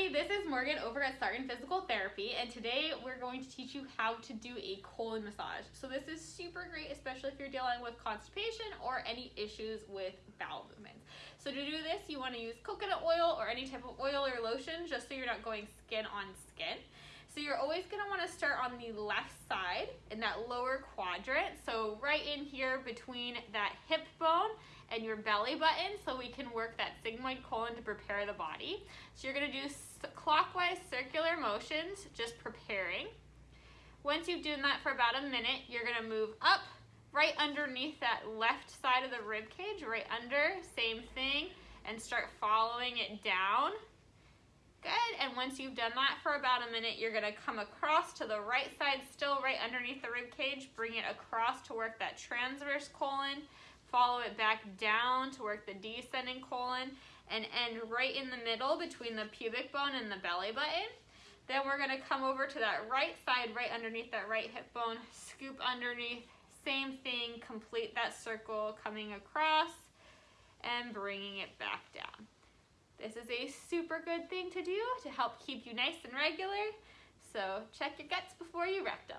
everybody, this is Morgan over at Sarton Physical Therapy and today we're going to teach you how to do a colon massage. So this is super great especially if you're dealing with constipation or any issues with bowel movements. So to do this you want to use coconut oil or any type of oil or lotion just so you're not going skin on skin. So you're always going to want to start on the left side in that lower quadrant. So right in here between that hip bone and your belly button so we can work that sigmoid colon to prepare the body. So you're to do clockwise circular motions, just preparing. Once you've done that for about a minute, you're to move up right underneath that left side of the rib cage, right under, same thing, and start following it down. Good, and once you've done that for about a minute, you're gonna come across to the right side, still right underneath the rib cage, bring it across to work that transverse colon, follow it back down to work the descending colon, and end right in the middle between the pubic bone and the belly button. Then we're gonna come over to that right side, right underneath that right hip bone, scoop underneath, same thing, complete that circle, coming across and bringing it back down. This is a super good thing to do to help keep you nice and regular. So check your guts before you wreck them.